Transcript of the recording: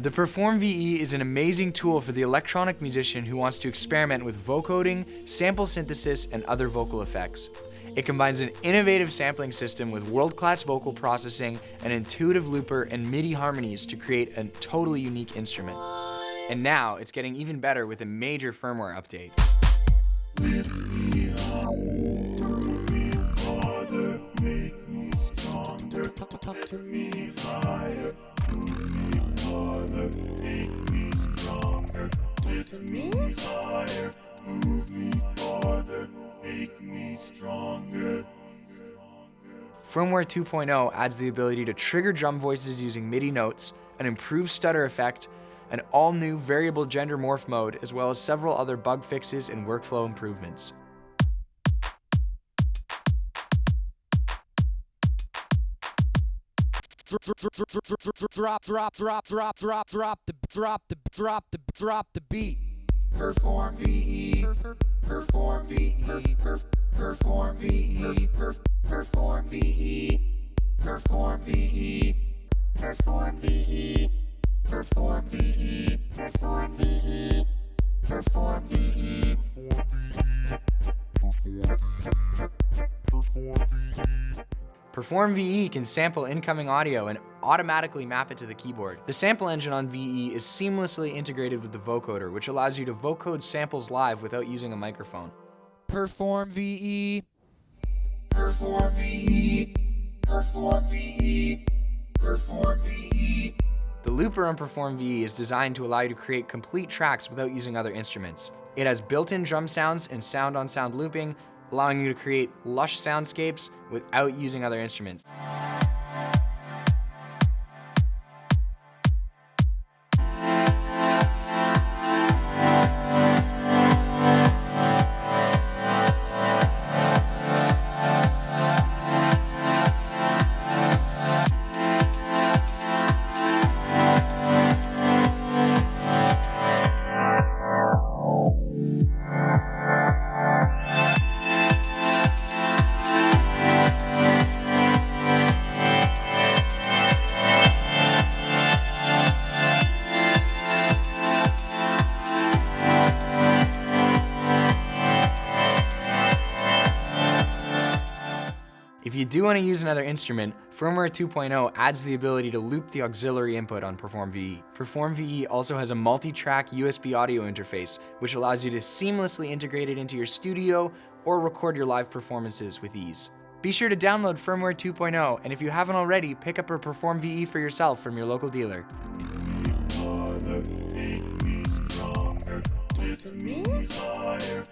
The Perform VE is an amazing tool for the electronic musician who wants to experiment with vocoding, sample synthesis, and other vocal effects. It combines an innovative sampling system with world-class vocal processing, an intuitive looper, and MIDI harmonies to create a totally unique instrument. And now, it's getting even better with a major firmware update. To me higher, move me farther, make me stronger. Firmware 2.0 adds the ability to trigger drum voices using MIDI notes, an improved stutter effect, an all-new variable gender morph mode, as well as several other bug fixes and workflow improvements. Drop, drop, drop, drop, drop, drop the, drop the, drop the, drop the beat. Perform VE, perform VE, perform VE, perform VE, perform VE, perform VE, perform VE, Perform VE can sample incoming audio and automatically map it to the keyboard. The sample engine on VE is seamlessly integrated with the vocoder, which allows you to vocode samples live without using a microphone. Perform VE. Perform VE. Perform VE. Perform VE. The looper on Perform VE is designed to allow you to create complete tracks without using other instruments. It has built-in drum sounds and sound-on-sound -sound looping, allowing you to create lush soundscapes without using other instruments. If you do want to use another instrument, Firmware 2.0 adds the ability to loop the auxiliary input on Perform VE. Perform VE also has a multi-track USB audio interface, which allows you to seamlessly integrate it into your studio or record your live performances with ease. Be sure to download Firmware 2.0, and if you haven't already, pick up a Perform VE for yourself from your local dealer. Me higher,